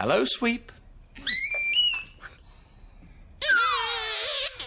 Hello, Sweep.